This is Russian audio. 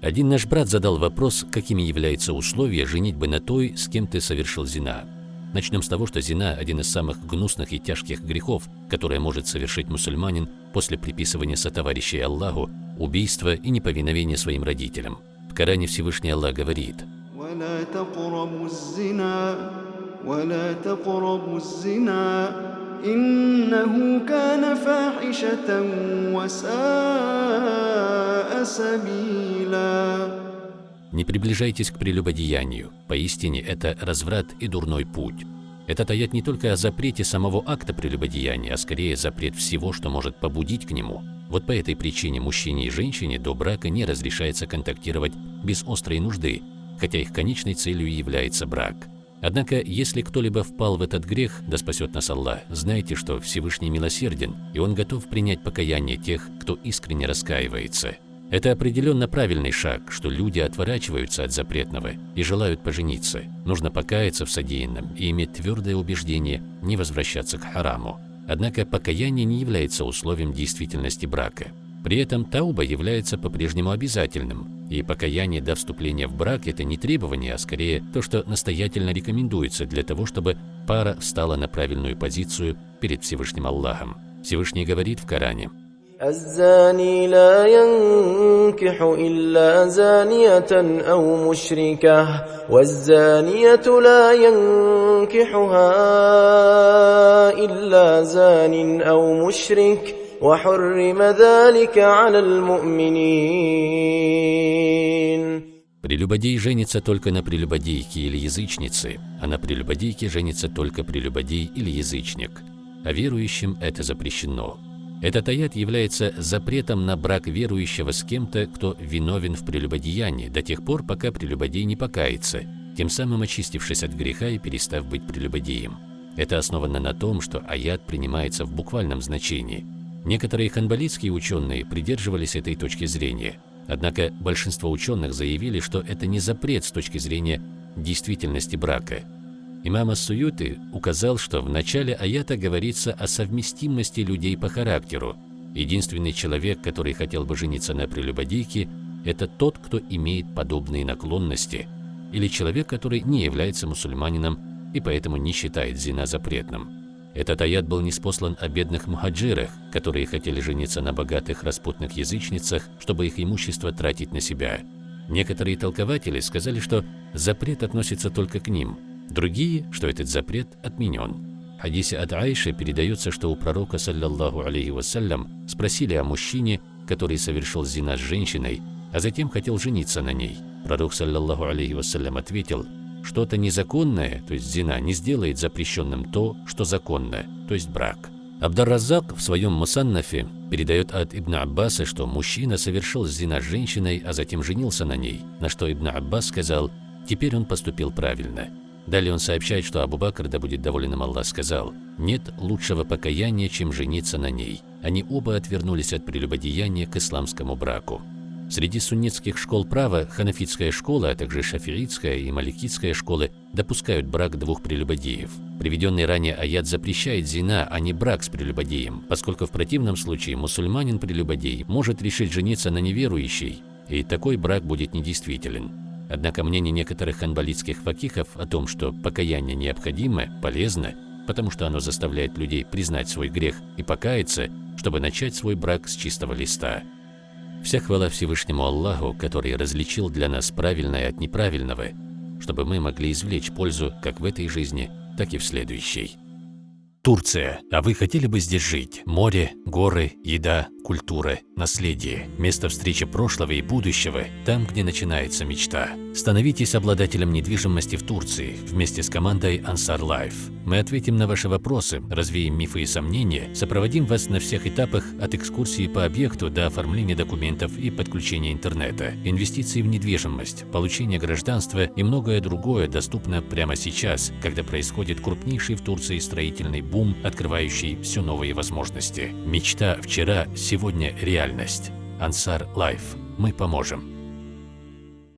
Один наш брат задал вопрос, какими являются условия женитьбы на той, с кем ты совершил зина. Начнем с того, что зина – один из самых гнусных и тяжких грехов, которые может совершить мусульманин после приписывания сотоварищей Аллаху, убийства и неповиновения своим родителям. В Коране Всевышний Аллах говорит إنه كان فاحشة وساء سبيلا Не приближайтесь к прелюбодеянию. Поистине это разврат и дурной путь. Этот аят не только о запрете самого акта прелюбодеяния, а скорее запрет всего, что может побудить к нему. Вот по этой причине мужчине и женщине до брака не разрешается контактировать без острой нужды, хотя их конечной целью является брак. Однако, если кто-либо впал в этот грех, да спасет нас Аллах, знайте, что Всевышний милосерден, и Он готов принять покаяние тех, кто искренне раскаивается. Это определенно правильный шаг, что люди отворачиваются от запретного и желают пожениться. Нужно покаяться в содеянном и иметь твердое убеждение не возвращаться к хараму. Однако покаяние не является условием действительности брака. При этом тауба является по-прежнему обязательным, и покаяние до вступления в брак – это не требование, а скорее то, что настоятельно рекомендуется для того, чтобы пара встала на правильную позицию перед Всевышним Аллахом. Всевышний говорит в Коране. «Аззани لا ينكح إلا زانية أو مشركة والزانية لا ينكحها إلا زان أو مشرك وحرم ذلك على المؤمنين Прелюбодей женится только на прелюбодейке или язычнице, а на прелюбодейке женится только прелюбодей или язычник. А верующим это запрещено. Этот аят является запретом на брак верующего с кем-то, кто виновен в прелюбодеянии, до тех пор, пока прелюбодей не покается, тем самым очистившись от греха и перестав быть прелюбодеем. Это основано на том, что аят принимается в буквальном значении – Некоторые ханбалитские ученые придерживались этой точки зрения, однако большинство ученых заявили, что это не запрет с точки зрения действительности брака. Имам Ас-Суюты указал, что в начале аята говорится о совместимости людей по характеру. Единственный человек, который хотел бы жениться на прелюбодейке, это тот, кто имеет подобные наклонности, или человек, который не является мусульманином и поэтому не считает зина запретным. Этот аят был неспослан о бедных мухаджирах, которые хотели жениться на богатых распутных язычницах, чтобы их имущество тратить на себя. Некоторые толкователи сказали, что запрет относится только к ним, другие, что этот запрет отменен. В хадисе от Айши передается, что у пророка, саллаллаху алейхи вассалям, спросили о мужчине, который совершил зина с женщиной, а затем хотел жениться на ней. Пророк, саллаллаху алейхи вассалям, ответил – что-то незаконное, то есть зина, не сделает запрещенным то, что законно, то есть брак. Абдар-Раззак в своем Мусаннафе передает от Ибн Аббаса, что мужчина совершил зина с женщиной, а затем женился на ней, на что Ибн Аббас сказал, теперь он поступил правильно. Далее он сообщает, что Абу Бакр, да будет доволен им Аллах, сказал, «Нет лучшего покаяния, чем жениться на ней». Они оба отвернулись от прелюбодеяния к исламскому браку. Среди суннитских школ права ханафитская школа, а также шафиитская и маликитская школы допускают брак двух прелюбодеев. Приведенный ранее аят запрещает зина, а не брак с прелюбодеем, поскольку в противном случае мусульманин-прелюбодей может решить жениться на неверующей, и такой брак будет недействителен. Однако мнение некоторых ханбалитских факихов о том, что покаяние необходимо, полезно, потому что оно заставляет людей признать свой грех и покаяться, чтобы начать свой брак с чистого листа. Вся хвала Всевышнему Аллаху, который различил для нас правильное от неправильного, чтобы мы могли извлечь пользу как в этой жизни, так и в следующей. Турция. А вы хотели бы здесь жить? Море, горы, еда, культура, наследие. Место встречи прошлого и будущего, там, где начинается мечта. Становитесь обладателем недвижимости в Турции вместе с командой Ansar Life. Мы ответим на ваши вопросы, развеем мифы и сомнения, сопроводим вас на всех этапах от экскурсии по объекту до оформления документов и подключения интернета, инвестиции в недвижимость, получение гражданства и многое другое доступно прямо сейчас, когда происходит крупнейший в Турции строительный бум, открывающий все новые возможности. Мечта вчера, сегодня реальность. Ансар Лайф. Мы поможем.